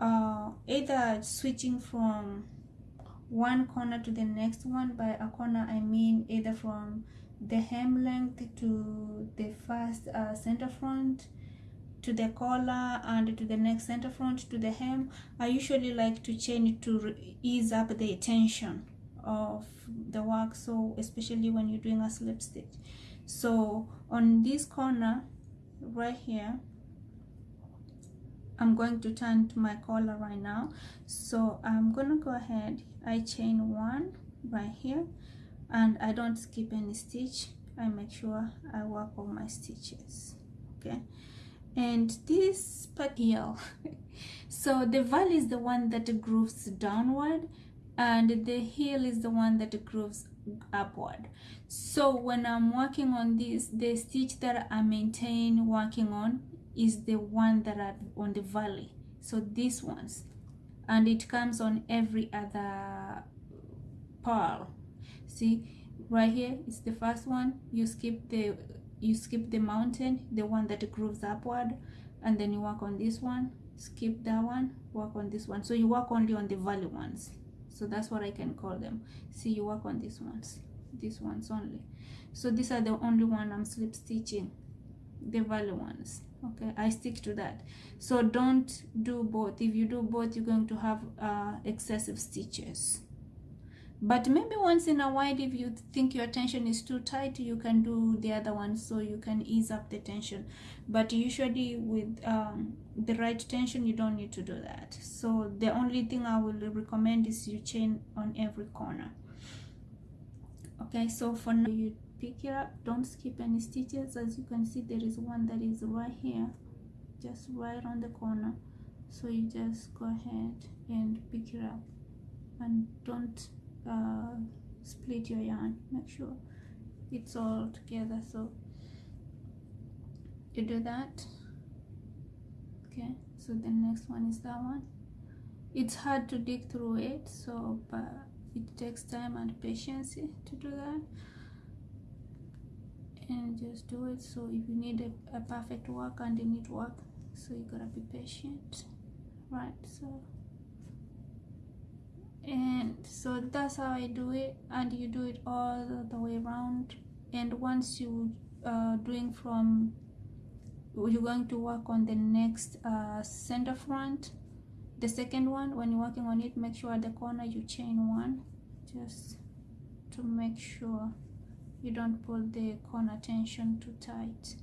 uh, either switching from one corner to the next one by a corner I mean either from the hem length to the first uh, center front to the collar and to the next center front to the hem I usually like to change to ease up the tension of the work so especially when you're doing a slip stitch. So on this corner right here I'm going to turn to my collar right now. So I'm gonna go ahead. I chain one right here and I don't skip any stitch. I make sure I work all my stitches okay? And this here so the valley is the one that grooves downward and the heel is the one that grooves upward. So when I'm working on this the stitch that I maintain working on is the one that are on the valley. So these ones. And it comes on every other purl see right here is the first one. You skip the you skip the mountain the one that grooves upward and then you work on this one. Skip that one work on this one. So you work only on the valley ones. So that's what i can call them. See you work on these ones these ones only. So these are the only one i'm slip stitching the valley ones okay i stick to that. So don't do both. If you do both you're going to have uh, excessive stitches. But maybe once in a while if you think your tension is too tight you can do the other one so you can ease up the tension. But usually with um, the right tension you don't need to do that. So the only thing i will recommend is you chain on every corner. Okay so for now you pick it up. Don't skip any stitches. As you can see there is one that is right here just right on the corner. So you just go ahead and pick it up. And don't uh, split your yarn. Make sure it's all together. So you do that. Okay. So the next one is that one. It's hard to dig through it so but it takes time and patience to do that and just do it. So if you need a, a perfect work and you need work so you gotta be patient right? So and so that's how I do it. And you do it all the way around. And once you uh, doing from you're going to work on the next uh, center front the second one when you're working on it make sure at the corner you chain one just to make sure you don't pull the corner tension too tight